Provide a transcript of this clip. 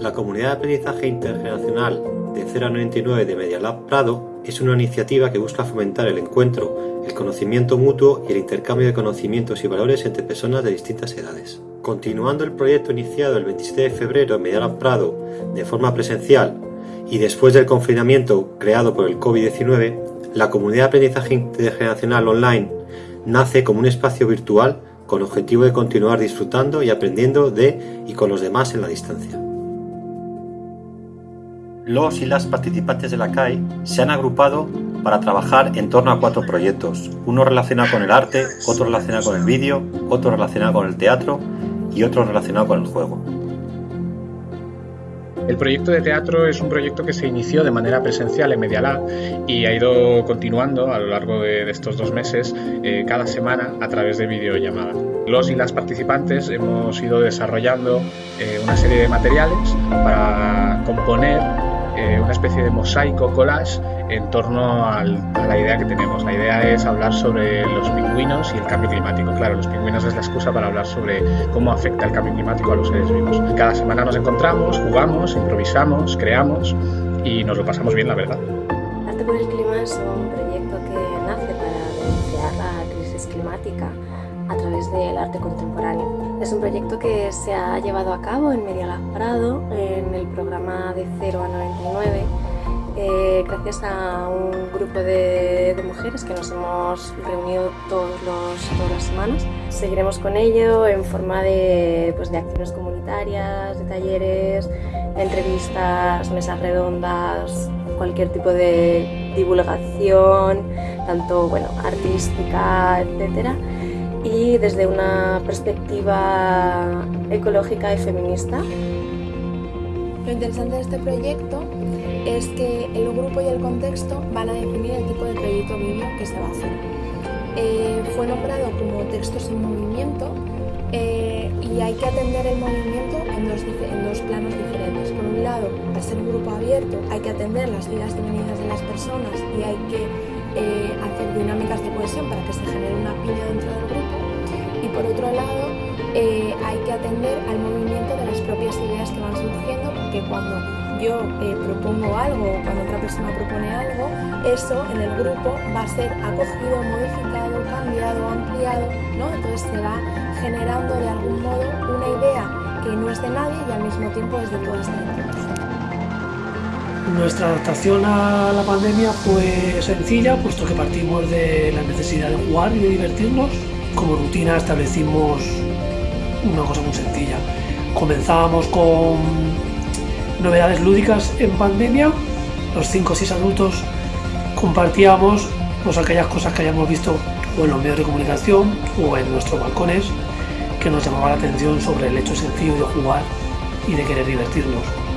La comunidad de aprendizaje intergeneracional de 0 a 99 de Media Lab Prado es una iniciativa que busca fomentar el encuentro, el conocimiento mutuo y el intercambio de conocimientos y valores entre personas de distintas edades. Continuando el proyecto iniciado el 27 de febrero en Media Lab Prado de forma presencial y después del confinamiento creado por el COVID-19, la comunidad de aprendizaje intergeneracional online nace como un espacio virtual con objetivo de continuar disfrutando y aprendiendo de y con los demás en la distancia. Los y las participantes de la CAI se han agrupado para trabajar en torno a cuatro proyectos, uno relacionado con el arte, otro relacionado con el vídeo, otro relacionado con el teatro y otro relacionado con el juego. El proyecto de teatro es un proyecto que se inició de manera presencial en Medialab y ha ido continuando a lo largo de, estos dos meses eh, cada semana a través de videollamada. Los y las participantes hemos ido desarrollando eh, una serie de materiales para componer eh, una especie de mosaico collage en torno a la idea que tenemos. La idea es hablar sobre los pingüinos y el cambio climático. Claro, los pingüinos es la excusa para hablar sobre cómo afecta el cambio climático a los seres vivos. Cada semana nos encontramos, jugamos, improvisamos, creamos y nos lo pasamos bien, la verdad. Arte por el Clima es un proyecto que nace para denunciar la crisis climática a través del arte contemporáneo. Es un proyecto que se ha llevado a cabo en Media Prado, en el programa de 0 a 99, eh, gracias a un grupo de, mujeres que nos hemos reunido todos todas las semanas. Seguiremos con ello en forma de, pues, de acciones comunitarias, de talleres, entrevistas, mesas redondas, cualquier tipo de divulgación, tanto bueno, artística, etcétera y desde una perspectiva ecológica y feminista. Lo interesante de este proyecto es que el grupo y el contexto van a definir el tipo de proyecto vídeo que se va a hacer. Eh, fue nombrado como textos en movimiento eh, y hay que atender el movimiento en dos, en dos, planos diferentes. Por un lado, al ser un grupo abierto, hay que atender las vidas y venidas de las personas y hay que eh, hacer dinámicas de cohesión para que se genere una piña por otro lado eh, hay que atender al movimiento de las propias ideas que van surgiendo porque cuando yo eh, propongo algo o cuando otra persona propone algo, eso en el grupo va a ser acogido, modificado, cambiado, ampliado, ¿no? entonces se va generando de algún modo una idea que no es de nadie y al mismo tiempo es de todos nosotros. Nuestra adaptación a la pandemia fue sencilla, puesto que partimos de la necesidad de jugar y de divertirnos. Como rutina establecimos una cosa muy sencilla. Comenzábamos con novedades lúdicas en pandemia. Los 5 o 6 adultos compartíamos pues, aquellas cosas que hayamos visto o en los medios de comunicación o en nuestros balcones que nos llamaban la atención sobre el hecho sencillo de jugar y de querer divertirnos.